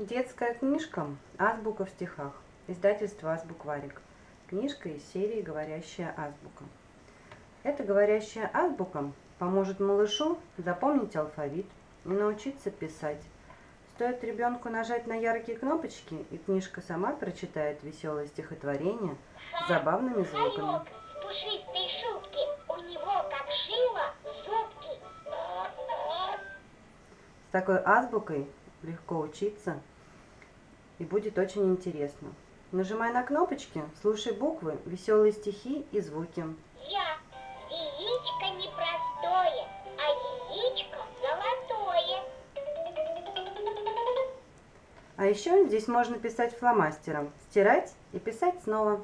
Детская книжка «Азбука в стихах». Издательство «Азбукварик». Книжка из серии «Говорящая азбука». Эта говорящая азбука поможет малышу запомнить алфавит и научиться писать. Стоит ребенку нажать на яркие кнопочки, и книжка сама прочитает веселое стихотворение с забавными звуками. С такой азбукой легко учиться и будет очень интересно. Нажимай на кнопочки, слушай буквы, веселые стихи и звуки. Я. Яичко непростое, а яичко золотое. А еще здесь можно писать фломастером, стирать и писать снова.